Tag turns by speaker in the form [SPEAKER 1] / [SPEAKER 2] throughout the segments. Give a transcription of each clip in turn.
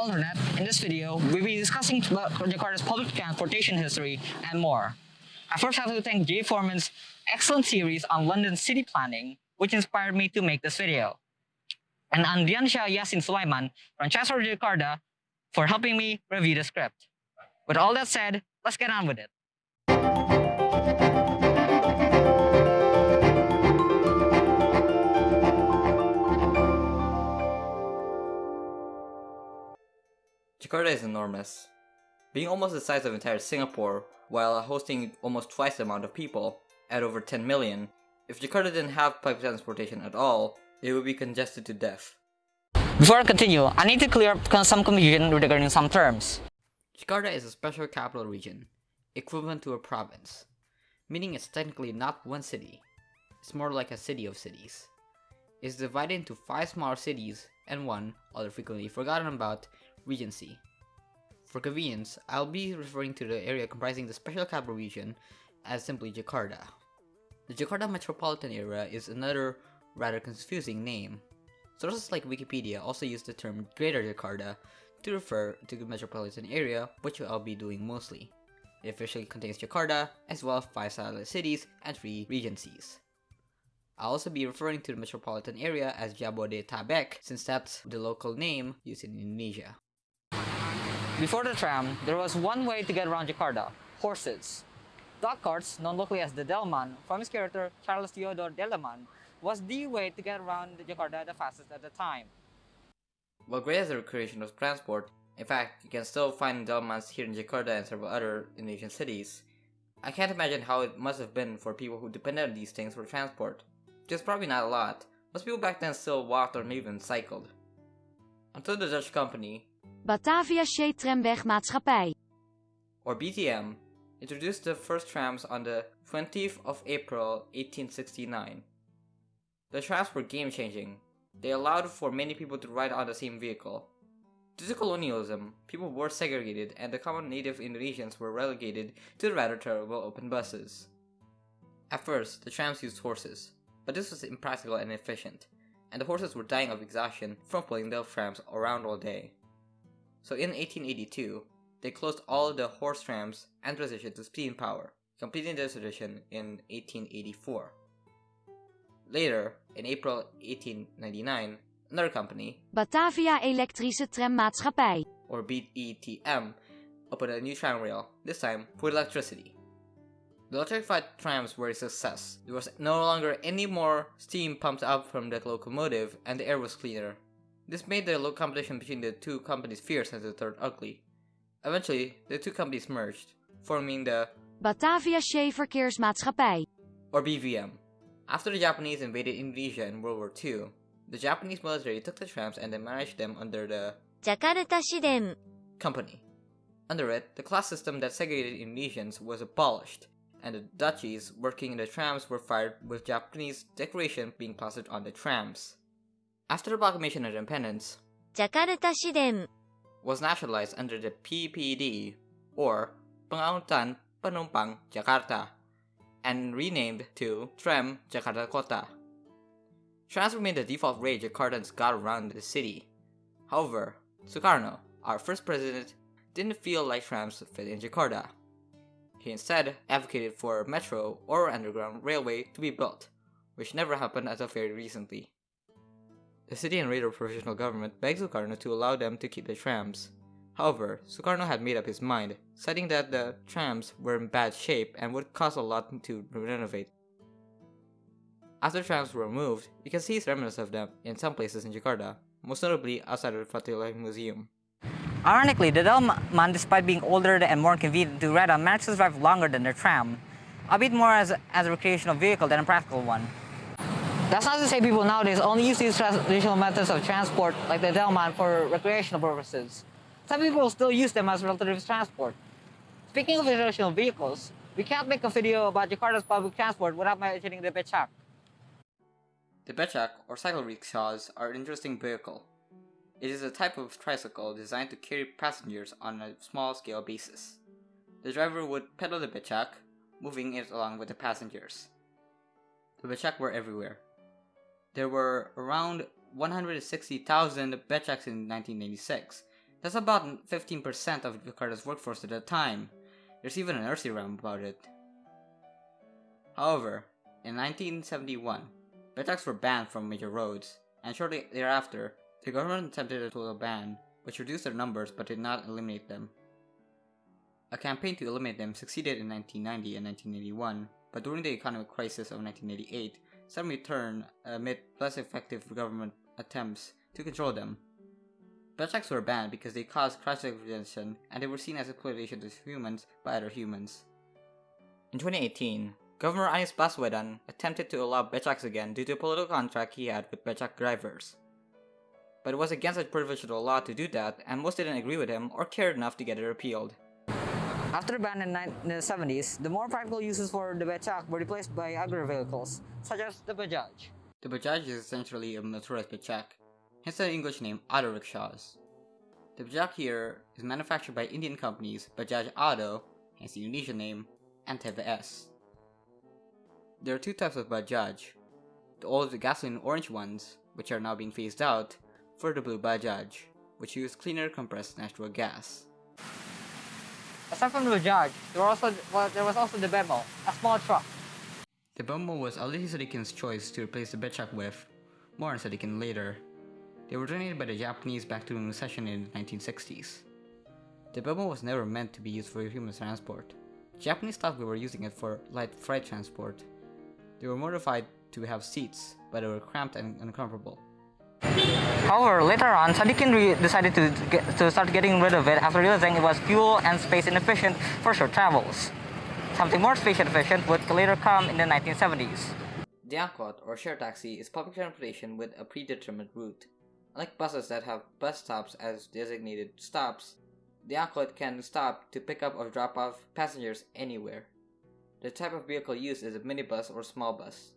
[SPEAKER 1] Holdernet. In this video, we'll be discussing about Jakarta's public transportation history and more. I first have to thank Jay Foreman's excellent series on London city planning, which inspired me to make this video. And Andriansha Yasin Sulaiman from Chancellor Jakarta for helping me review the script. With all that said, let's get on with it.
[SPEAKER 2] Jakarta is enormous. Being almost the size of entire Singapore, while hosting almost twice the amount of people, at over 10 million, if Jakarta didn't have public transportation at all, it would be congested to death.
[SPEAKER 1] Before I continue, I need to clear up some confusion regarding some terms.
[SPEAKER 2] Jakarta is a special capital region, equivalent to a province, meaning it's technically not one city. It's more like a city of cities. It's divided into five smaller cities and one, other frequently forgotten about, Regency. For convenience, I'll be referring to the area comprising the Special Capital Region as simply Jakarta. The Jakarta metropolitan area is another rather confusing name. Sources like Wikipedia also use the term Greater Jakarta to refer to the metropolitan area, which I'll be doing mostly. It officially contains Jakarta, as well as 5 satellite cities and 3 regencies. I'll also be referring to the metropolitan area as Jabodetabek, since that's the local name used in Indonesia.
[SPEAKER 1] Before the tram, there was one way to get around Jakarta, horses. Dog carts, known locally as the Delman, from its character Charles Theodore Deeleman, was the way to get around Jakarta the fastest at the time.
[SPEAKER 2] While great as a recreational transport, in fact, you can still find Delmans here in Jakarta and several other Indonesian cities, I can't imagine how it must have been for people who depended on these things for transport. Just probably not a lot. Most people back then still walked or even cycled. Until the Dutch company,
[SPEAKER 3] Batavia Maatschappij.
[SPEAKER 2] or BTM, introduced the first trams on the 20th of April 1869. The trams were game-changing. They allowed for many people to ride on the same vehicle. Due to colonialism, people were segregated and the common native Indonesians were relegated to the rather terrible open buses. At first, the trams used horses, but this was impractical and inefficient, and the horses were dying of exhaustion from pulling the trams around all day. So in 1882, they closed all of the horse trams and transitioned to steam power, completing this tradition in 1884. Later, in April 1899, another company,
[SPEAKER 3] Batavia Elektrische Trammaatschappij.
[SPEAKER 2] or BETM, opened a new tram rail, this time with electricity. The electrified trams were a success. There was no longer any more steam pumped up from the locomotive, and the air was cleaner. This made the low competition between the two companies fierce and the third ugly. Eventually, the two companies merged, forming the
[SPEAKER 3] Batavia Zeeverkeersmaatschappij.
[SPEAKER 2] or BVM. After the Japanese invaded Indonesia in World War II, the Japanese military took the trams and then managed them under the
[SPEAKER 3] Jakarta Shiden.
[SPEAKER 2] company. Under it, the class system that segregated Indonesians was abolished, and the Dutchies working in the trams were fired with Japanese decoration being plastered on the trams. After the proclamation of independence,
[SPEAKER 3] Jakarta Shiden.
[SPEAKER 2] was nationalized under the PPD, or Pengangkutan Penumpang Jakarta, and renamed to Tram Jakarta Kota. Trams remained the default way Jakartans got around the city. However, Sukarno, our first president, didn't feel like trams fit in Jakarta. He instead advocated for a metro or underground railway to be built, which never happened until very recently. The city and radio provisional government begged Sukarno to allow them to keep the trams. However, Sukarno had made up his mind, citing that the trams were in bad shape and would cost a lot to renovate. After trams were removed, you can see remnants of them in some places in Jakarta, most notably outside of the Fatahillah Museum.
[SPEAKER 1] Ironically, the Delman, despite being older and more convenient to ride on, managed to survive longer than the tram, a bit more as, as a recreational vehicle than a practical one. That's not to say people nowadays only use these traditional methods of transport, like the Delman, for recreational purposes. Some people still use them as relative transport. Speaking of traditional vehicles, we can't make a video about Jakarta's public transport without mentioning the Becak.
[SPEAKER 2] The Becak, or cycle rickshaws, are an interesting vehicle. It is a type of tricycle designed to carry passengers on a small scale basis. The driver would pedal the Becak, moving it along with the passengers. The Becak were everywhere. There were around 160,000 Becaks in 1996, That's about 15% of Jakarta's workforce at the time. There's even a nursery rhyme about it. However, in 1971, becaks were banned from major roads, and shortly thereafter, the government attempted a total ban, which reduced their numbers but did not eliminate them. A campaign to eliminate them succeeded in 1990 and 1981, but during the economic crisis of 1988, some returned amid less effective government attempts to control them. Becaks were banned because they caused cross representation and they were seen as exploitation of humans by other humans. In 2018, Governor Anies Baswedan attempted to allow becaks again due to a political contract he had with becak drivers. But it was against a provincial law to do that, and most didn't agree with him or cared enough to get it repealed.
[SPEAKER 1] After the ban in in the 70s, the more practical uses for the Becak were replaced by agri vehicles, such as the Bajaj.
[SPEAKER 2] The Bajaj is essentially a motorized becak, hence the English name auto rickshaws. The Bajaj here is manufactured by Indian companies Bajaj Auto, hence the Indonesian name, and TVS. There are two types of Bajaj. The old gasoline orange ones, which are now being phased out, for the blue Bajaj, which use cleaner compressed natural gas.
[SPEAKER 1] Aside from the Bajaj, there, also, well, there was also the Bemo, a small truck.
[SPEAKER 2] The Bemo was Ali Sadikin's choice to replace the Becak with, more on Sadikin later. They were donated by the Japanese back to the recession in the 1960s. The Bemo was never meant to be used for human transport. Japanese thought we were using it for light freight transport. They were modified to have seats, but they were cramped and uncomfortable.
[SPEAKER 1] However, later on, Sadikin decided to, get, to start getting rid of it after realizing it was fuel and space inefficient for short travels. Something more space efficient would later come in the 1970s.
[SPEAKER 2] The Angkot, or share taxi, is public transportation with a predetermined route. Unlike buses that have bus stops as designated stops, the Angkot can stop to pick up or drop off passengers anywhere. The type of vehicle used is a minibus or small bus.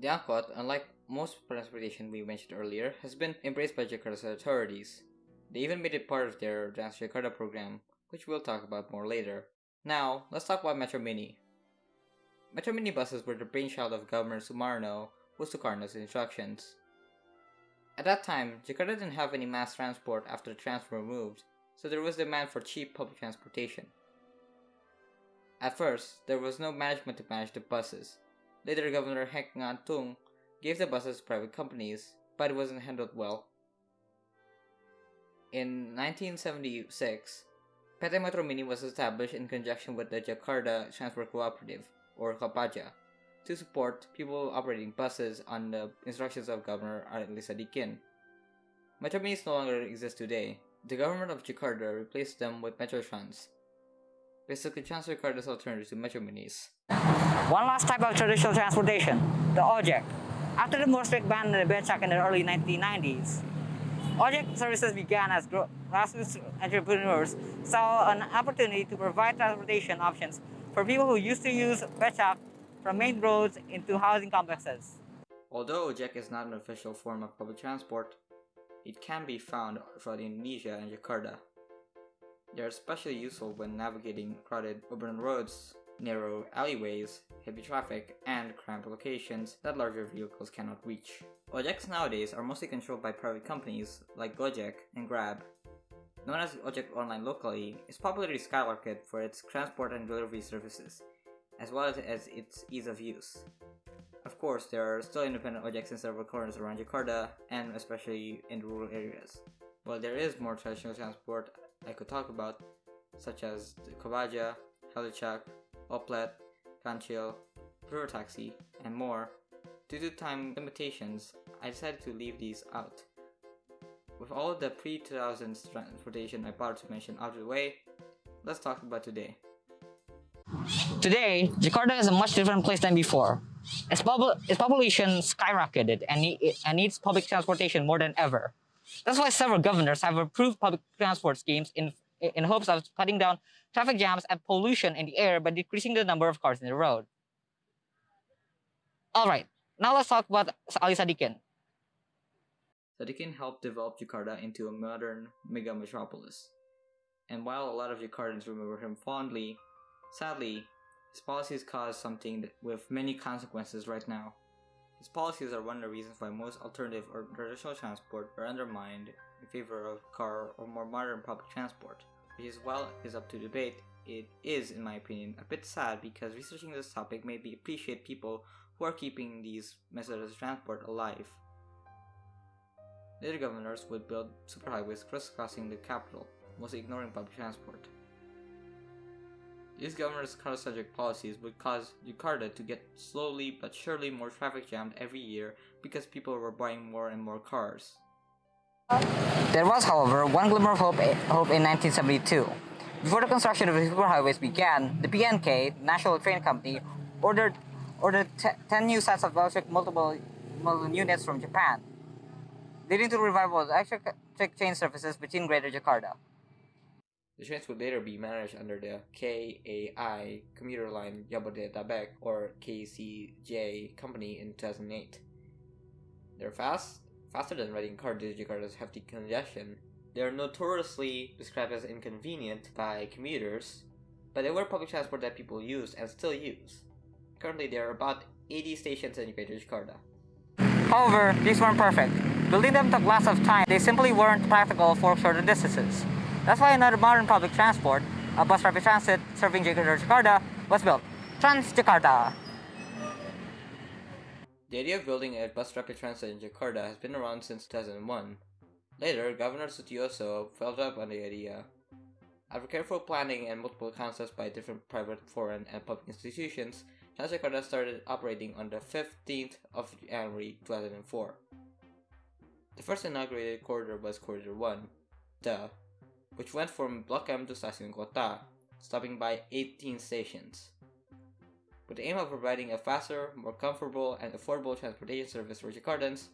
[SPEAKER 2] The Angkot, unlike most transportation we mentioned earlier, has been embraced by Jakarta's authorities. They even made it part of their Jakarta program, which we'll talk about more later. Now, let's talk about Metro Mini. Metro Mini buses were the brainchild of Governor Sumarno with Sukarno's instructions. At that time, Jakarta didn't have any mass transport after the trams were removed, so there was demand for cheap public transportation. At first, there was no management to manage the buses. Later, Governor Henk Ngantung gave the buses to private companies, but it wasn't handled well. In 1976, PT Metro Mini was established in conjunction with the Jakarta Transport Cooperative, or Kopaja, to support people operating buses on the instructions of Governor Ali Sadikin. Metro Minis no longer exist today. The government of Jakarta replaced them with Metrotrans, basically Trans Jakarta's alternative to Metro Minis.
[SPEAKER 1] One last type of traditional transportation, the ojek. After the more strict ban on the becak in the early 1990s, ojek services began as grassroots entrepreneurs saw an opportunity to provide transportation options for people who used to use becak from main roads into housing complexes.
[SPEAKER 2] Although ojek is not an official form of public transport, it can be found throughout Indonesia and Jakarta. They are especially useful when navigating crowded urban roads, narrow alleyways, heavy traffic, and cramped locations that larger vehicles cannot reach. Ojeks nowadays are mostly controlled by private companies like Gojek and Grab. Known as Ojek Online locally, its popularity skyrocketed for its transport and delivery services, as well as, its ease of use. Of course, there are still independent ojeks in several corners around Jakarta, and especially in rural areas. While there is more traditional transport I could talk about, such as the Kopaja, Helicak, Oplet, River Taxi, and more, due to time limitations, I decided to leave these out. With all the pre-2000s transportation I bothered to mention out of the way, let's talk about today.
[SPEAKER 1] Today, Jakarta is a much different place than before. Its, popul- its population skyrocketed and, ne- and needs public transportation more than ever. That's why several governors have approved public transport schemes in, in hopes of cutting down traffic jams and pollution in the air by decreasing the number of cars in the road. Alright, now let's talk about Ali Sadikin.
[SPEAKER 2] Sadikin helped develop Jakarta into a modern mega metropolis. And while a lot of Jakartans remember him fondly, sadly, his policies caused something with many consequences right now. These policies are one of the reasons why most alternative or traditional transport are undermined in favor of car or more modern public transport, which is while is up to debate, it is, in my opinion, a bit sad because researching this topic made me appreciate people who are keeping these methods of transport alive. Later governors would build superhighways crisscrossing the capital, mostly ignoring public transport. These governors' car-centric policies would cause Jakarta to get slowly but surely more traffic jammed every year because people were buying more and more cars.
[SPEAKER 1] There was, however, one glimmer of hope, hope in 1972. Before the construction of the superhighways began, the PNK, National Train Company, ordered ordered 10 new sets of electric multiple, multiple units from Japan, leading to the revival of electric train services between Greater Jakarta.
[SPEAKER 2] The trains would later be managed under the KAI commuter line Jabodetabek or KCJ company in 2008. They're fast, faster than riding car due to Jakarta's hefty congestion. They are notoriously described as inconvenient by commuters, but they were public transport that people used and still use. Currently, there are about 80 stations in Greater Jakarta.
[SPEAKER 1] However, these weren't perfect. Building them took lots of time. They simply weren't practical for shorter distances. That's why another modern public transport, a bus rapid transit serving Jakarta, was built. Transjakarta.
[SPEAKER 2] The idea of building a bus rapid transit in Jakarta has been around since 2001. Later, Governor Sutiyoso felt up on the idea. After careful planning and multiple concepts by different private, foreign, and public institutions, Transjakarta started operating on the 15th of January 2004. The first inaugurated corridor was Corridor 1, the which went from Block M to Stasiun Kota, stopping by 18 stations. With the aim of providing a faster, more comfortable, and affordable transportation service for Jakartans,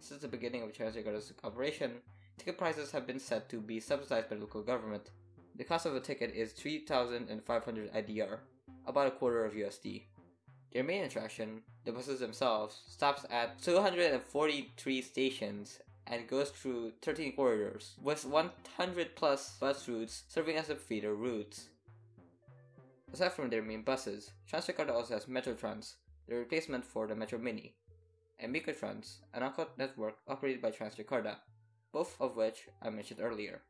[SPEAKER 2] since the beginning of Transjakarta's operation, ticket prices have been set to be subsidized by local government. The cost of a ticket is 3,500 IDR, about a quarter of USD. Their main attraction, the buses themselves, stops at 243 stations and goes through 13 corridors, with 100 plus bus routes serving as feeder routes. Aside from their main buses, Transjakarta also has Metrotrans, the replacement for the Metro Mini, and Mikrotrans, an angkot network operated by Transjakarta, both of which I mentioned earlier.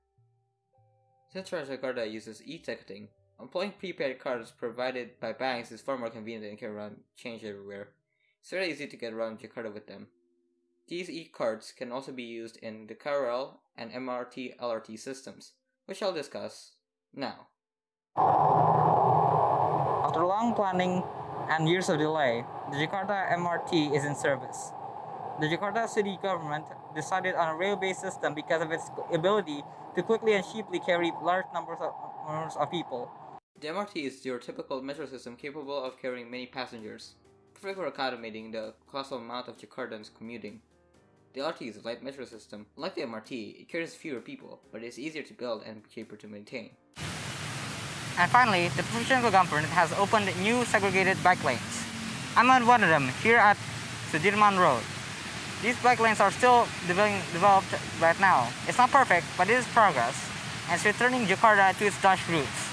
[SPEAKER 2] Since Transjakarta uses e-ticketing, employing prepaid cards provided by banks is far more convenient than carrying around change everywhere. It's very easy to get around Jakarta with them. These e-cards can also be used in the KRL and MRT LRT systems, which I'll discuss now.
[SPEAKER 1] After long planning and years of delay, the Jakarta MRT is in service. The Jakarta city government decided on a rail-based system because of its ability to quickly and cheaply carry large numbers of, numbers of people.
[SPEAKER 2] The MRT is your typical metro system capable of carrying many passengers, perfect for accommodating the colossal amount of Jakartans commuting. The LRT is a light metro system. Like the MRT, it carries fewer people, but it is easier to build and cheaper to maintain.
[SPEAKER 1] And finally, the provincial government has opened new segregated bike lanes. I'm on one of them here at Sudirman Road. These bike lanes are still developed right now. It's not perfect, but it is progress, and it's returning Jakarta to its Dutch roots.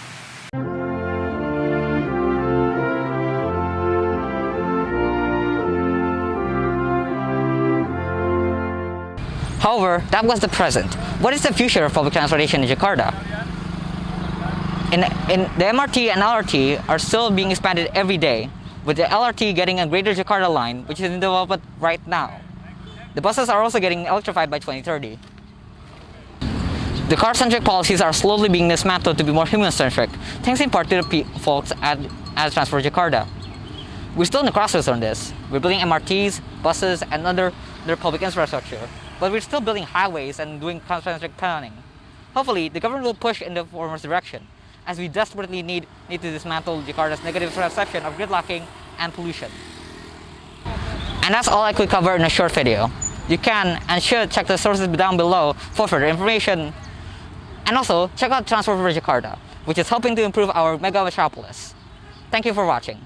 [SPEAKER 1] However, that was the present. What is the future of public transportation in Jakarta? In, in the MRT and LRT are still being expanded every day, with the LRT getting a greater Jakarta line, which is in development right now. The buses are also getting electrified by 2030. The car-centric policies are slowly being dismantled to be more human-centric, thanks in part to the folks at, at Transport Jakarta. We're still in the crossroads on this. We're building MRTs, buses, and other, other public infrastructure, but we're still building highways and doing car-centric planning. Hopefully, the government will push in the former's direction, as we desperately need, need to dismantle Jakarta's negative perception of gridlocking and pollution. And that's all I could cover in a short video. You can and should check the sources down below for further information. And also, check out Transport for Jakarta, which is helping to improve our mega metropolis. Thank you for watching.